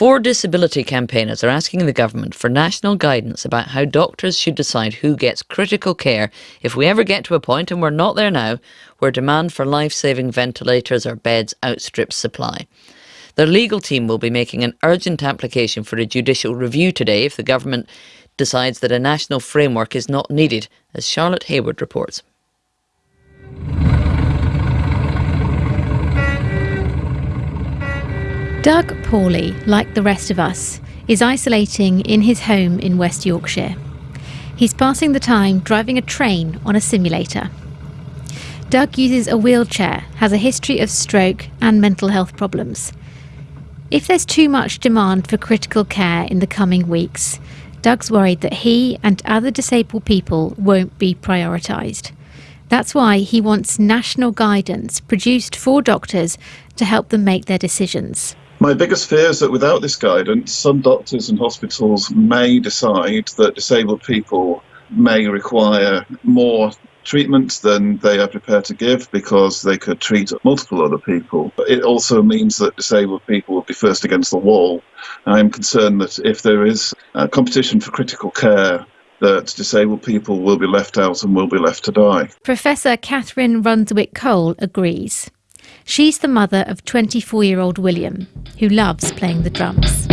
Four disability campaigners are asking the government for national guidance about how doctors should decide who gets critical care if we ever get to a point, and we're not there now, where demand for life saving ventilators or beds outstrips supply. Their legal team will be making an urgent application for a judicial review today if the government decides that a national framework is not needed, as Charlotte Hayward reports. Doug Paulley, like the rest of us, is isolating in his home in West Yorkshire. He's passing the time driving a train on a simulator. Doug uses a wheelchair, has a history of stroke and mental health problems. If there's too much demand for critical care in the coming weeks, Doug's worried that he and other disabled people won't be prioritised. That's why he wants national guidance produced for doctors to help them make their decisions. My biggest fear is that without this guidance, some doctors and hospitals may decide that disabled people may require more treatment than they are prepared to give because they could treat multiple other people. It also means that disabled people will be first against the wall. I'm concerned that if there is a competition for critical care, that disabled people will be left out and will be left to die. Professor Catherine Runswick Cole agrees. She's the mother of 24 year old William, who loves playing the drums.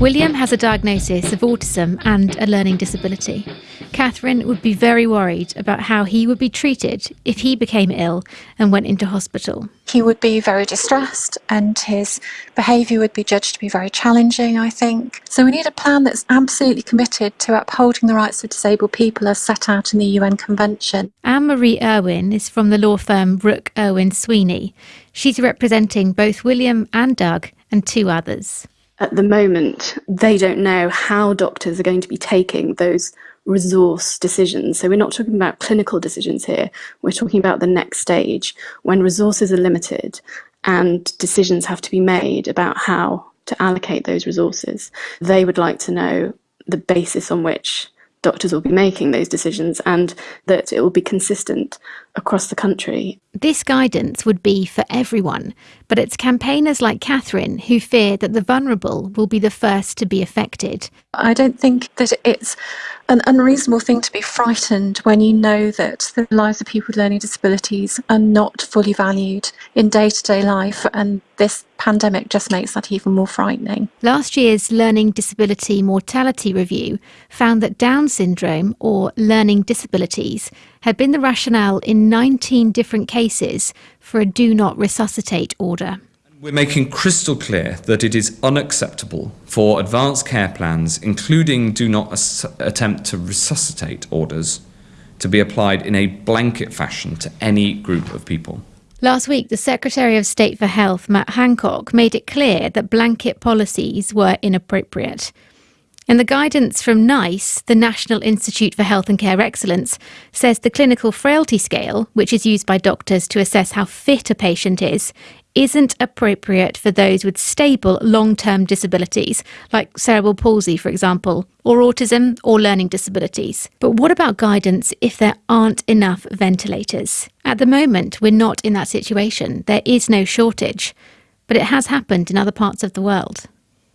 William has a diagnosis of autism and a learning disability. Catherine would be very worried about how he would be treated if he became ill and went into hospital. He would be very distressed and his behaviour would be judged to be very challenging, I think. So we need a plan that's absolutely committed to upholding the rights of disabled people as set out in the UN Convention. Anne Marie Irwin is from the law firm Rook Irwin Sweeney. She's representing both William and Doug and two others at the moment, they don't know how doctors are going to be taking those resource decisions. So we're not talking about clinical decisions here. We're talking about the next stage when resources are limited and decisions have to be made about how to allocate those resources. They would like to know the basis on which doctors will be making those decisions and that it will be consistent across the country. This guidance would be for everyone, but it's campaigners like Catherine who fear that the vulnerable will be the first to be affected. I don't think that it's an unreasonable thing to be frightened when you know that the lives of people with learning disabilities are not fully valued in day to day life, and this pandemic just makes that even more frightening. Last year's Learning Disability Mortality Review found that Down syndrome, or learning disabilities, had been the rationale in 19 different cases for a do not resuscitate order. We're making crystal clear that it is unacceptable for advanced care plans, including do not attempt to resuscitate orders, to be applied in a blanket fashion to any group of people. Last week, the Secretary of State for Health, Matt Hancock, made it clear that blanket policies were inappropriate. And the guidance from NICE, the National Institute for Health and Care Excellence, says the clinical frailty scale, which is used by doctors to assess how fit a patient is, isn't appropriate for those with stable long term disabilities, like cerebral palsy, for example, or autism or learning disabilities. But what about guidance if there aren't enough ventilators? At the moment, we're not in that situation. There is no shortage. But it has happened in other parts of the world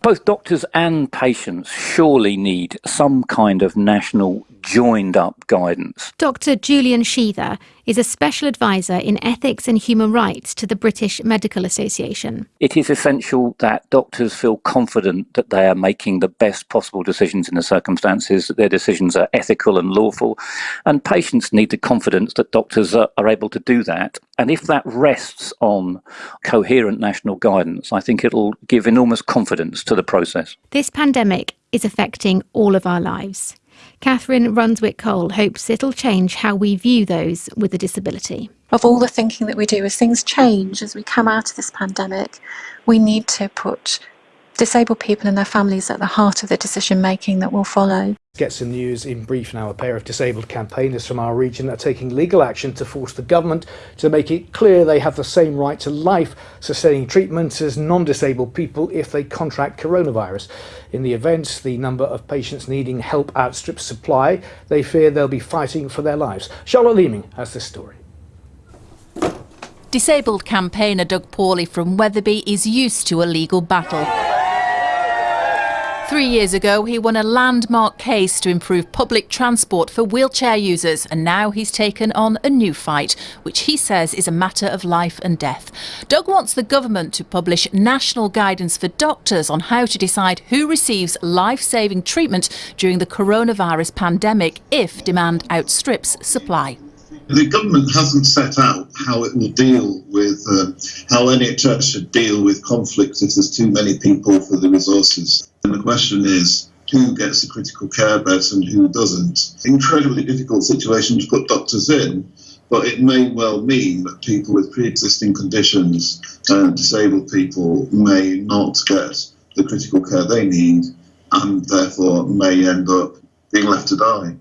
both doctors and patients surely need some kind of national joined up guidance. Dr. Julian Sheather is a special advisor in ethics and human rights to the British Medical Association. It is essential that doctors feel confident that they are making the best possible decisions in the circumstances, that their decisions are ethical and lawful, and patients need the confidence that doctors are, are able to do that. And if that rests on coherent national guidance, I think it'll give enormous confidence to the process. This pandemic is affecting all of our lives. Catherine Runswick Cole hopes it'll change how we view those with a disability. Of all the thinking that we do, as things change, as we come out of this pandemic, we need to put disabled people and their families at the heart of the decision making that will follow. Gets the news in brief now. A pair of disabled campaigners from our region are taking legal action to force the government to make it clear they have the same right to life sustaining treatment as non-disabled people if they contract coronavirus. In the event the number of patients needing help outstrips supply, they fear they'll be fighting for their lives. Charlotte Leeming has this story. Disabled campaigner Doug Paulley from Wetherby is used to a legal battle. Three years ago, he won a landmark case to improve public transport for wheelchair users, and now he's taken on a new fight, which he says is a matter of life and death. Doug wants the government to publish national guidance for doctors on how to decide who receives life saving treatment during the coronavirus pandemic if demand outstrips supply. The government hasn't set out how it will deal with uh, how NHS should deal with conflict if there's too many people for the resources. And the question is who gets a critical care bed and who doesn't. Incredibly difficult situation to put doctors in, but it may well mean that people with pre-existing conditions and disabled people may not get the critical care they need and therefore may end up being left to die.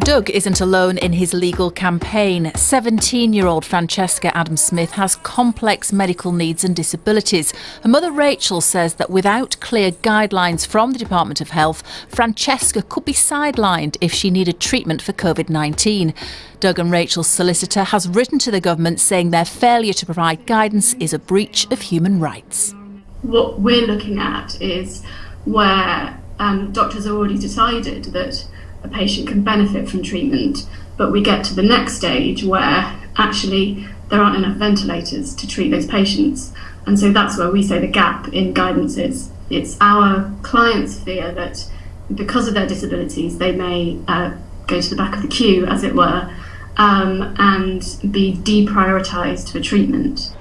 Doug isn't alone in his legal campaign. 17 year old Francesca Adam Smith has complex medical needs and disabilities. Her mother Rachel says that without clear guidelines from the Department of Health, Francesca could be sidelined if she needed treatment for COVID 19. Doug and Rachel's solicitor has written to the government saying their failure to provide guidance is a breach of human rights. What we're looking at is where um, doctors have already decided that a patient can benefit from treatment, but we get to the next stage where actually there aren't enough ventilators to treat those patients. And so that's where we say the gap in guidance is. It's our clients' fear that because of their disabilities, they may uh, go to the back of the queue, as it were, um, and be deprioritised for treatment.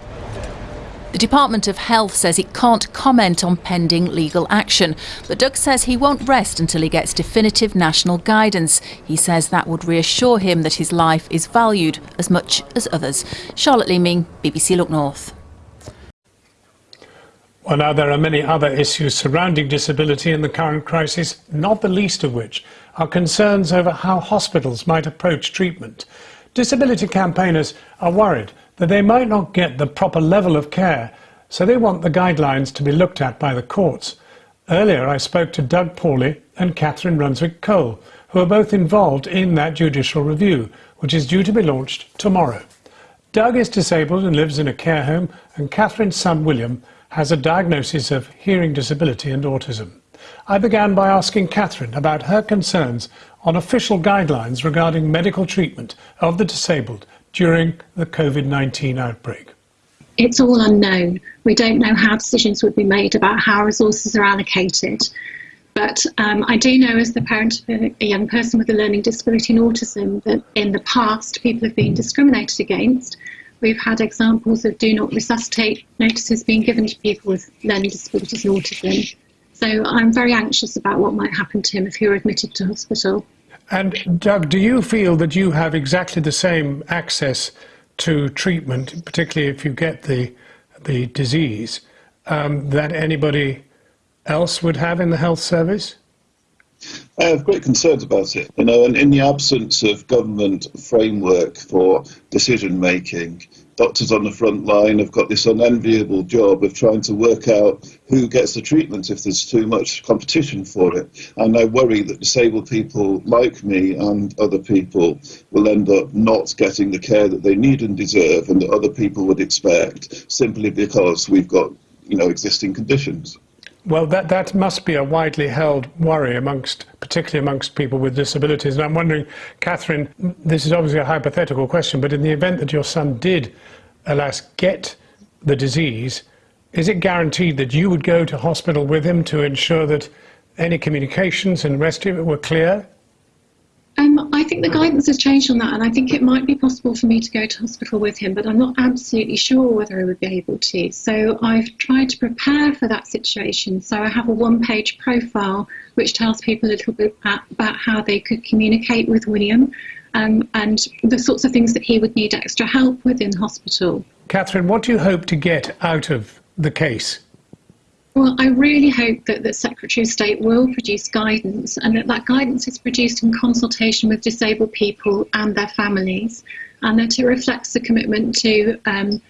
The Department of Health says it can't comment on pending legal action, but Doug says he won't rest until he gets definitive national guidance. He says that would reassure him that his life is valued as much as others. Charlotte Leeming, BBC Look North. Well, now there are many other issues surrounding disability in the current crisis, not the least of which are concerns over how hospitals might approach treatment. Disability campaigners are worried that they might not get the proper level of care, so they want the guidelines to be looked at by the courts. Earlier, I spoke to Doug Paulley and Catherine Runswick Cole, who are both involved in that judicial review, which is due to be launched tomorrow. Doug is disabled and lives in a care home, and Catherine's son William has a diagnosis of hearing disability and autism. I began by asking Catherine about her concerns on official guidelines regarding medical treatment of the disabled during the COVID 19 outbreak? It's all unknown. We don't know how decisions would be made about how resources are allocated. But um, I do know, as the parent of a young person with a learning disability and autism, that in the past people have been discriminated against. We've had examples of do not resuscitate notices being given to people with learning disabilities and autism. So I'm very anxious about what might happen to him if he were admitted to hospital. And Doug, do you feel that you have exactly the same access to treatment, particularly if you get the the disease, um, that anybody else would have in the health service? I have great concerns about it. You know, and in the absence of government framework for decision making, doctors on the front line have got this unenviable job of trying to work out who gets the treatment if there's too much competition for it. And I worry that disabled people like me and other people will end up not getting the care that they need and deserve and that other people would expect simply because we've got, you know, existing conditions. Well, that, that must be a widely held worry amongst, particularly amongst people with disabilities. And I'm wondering, Catherine, this is obviously a hypothetical question, but in the event that your son did, alas, get the disease, is it guaranteed that you would go to hospital with him to ensure that any communications and rest of it were clear? I think the guidance has changed on that, and I think it might be possible for me to go to hospital with him, but I'm not absolutely sure whether I would be able to. So I've tried to prepare for that situation. So I have a one page profile which tells people a little bit about how they could communicate with William um, and the sorts of things that he would need extra help with in hospital. Catherine, what do you hope to get out of the case? Well, I really hope that the Secretary of State will produce guidance and that that guidance is produced in consultation with disabled people and their families and that it reflects the commitment to um,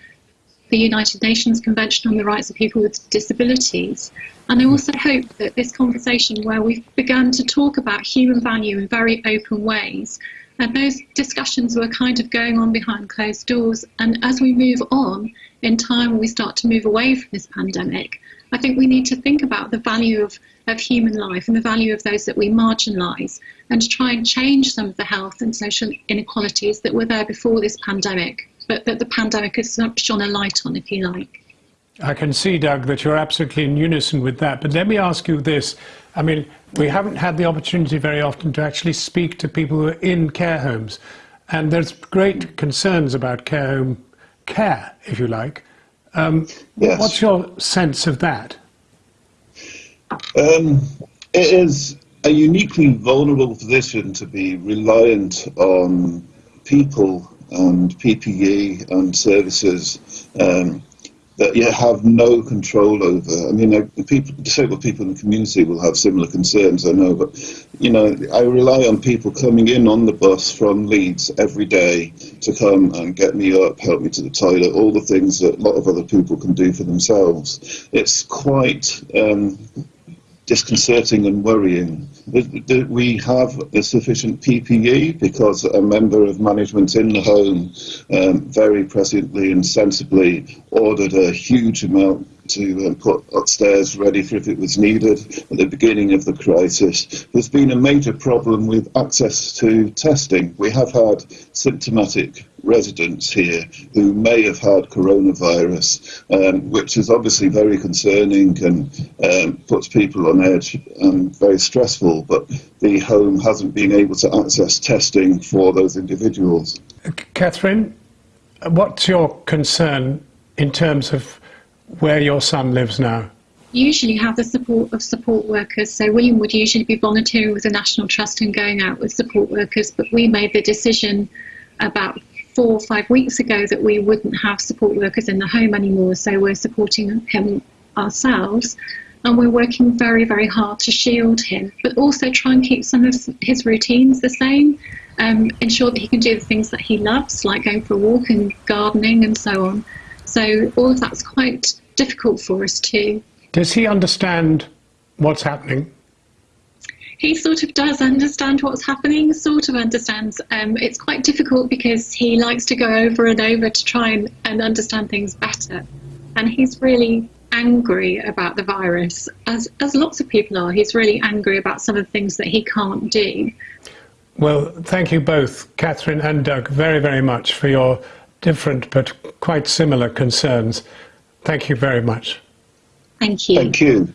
the United Nations Convention on the Rights of People with Disabilities. And I also hope that this conversation, where we've begun to talk about human value in very open ways, And those discussions were kind of going on behind closed doors. And as we move on in time, we start to move away from this pandemic. I think we need to think about the value of, of human life and the value of those that we marginalise and try and change some of the health and social inequalities that were there before this pandemic, but that the pandemic has shone a light on, if you like. I can see, Doug, that you're absolutely in unison with that. But let me ask you this. I mean, we haven't had the opportunity very often to actually speak to people who are in care homes. And there's great concerns about care home care, if you like. Um, yes. What's your sense of that? Um, it is a uniquely vulnerable position to be reliant on people and PPE and services um, that you have no control over. I mean, people, disabled people in the community will have similar concerns, I know, but you know, I rely on people coming in on the bus from Leeds every day to come and get me up, help me to the toilet, all the things that a lot of other people can do for themselves. It's quite um, disconcerting and worrying. We have the sufficient PPE because a member of management in the home um, very presciently and sensibly ordered a huge amount to um, put upstairs ready for if it was needed at the beginning of the crisis. There's been a major problem with access to testing. We have had symptomatic residents here who may have had coronavirus, um, which is obviously very concerning and um, puts people on edge and very stressful. But the home hasn't been able to access testing for those individuals. Catherine, what's your concern in terms of where your son lives now? Usually have the support of support workers. So William would usually be volunteering with the National Trust and going out with support workers, but we made the decision about four or five weeks ago that we wouldn't have support workers in the home anymore. So we're supporting him ourselves and we're working very, very hard to shield him, but also try and keep some of his routines the same, um, ensure that he can do the things that he loves, like going for a walk and gardening and so on. So all of that's quite difficult for us too. Does he understand what's happening? He sort of does understand what's happening, sort of understands. Um, it's quite difficult because he likes to go over and over to try and, and understand things better. And he's really angry about the virus, as, as lots of people are. He's really angry about some of the things that he can't do. Well, thank you both, Catherine and Doug, very, very much for your different but quite similar concerns. Thank you very much. Thank you. Thank you.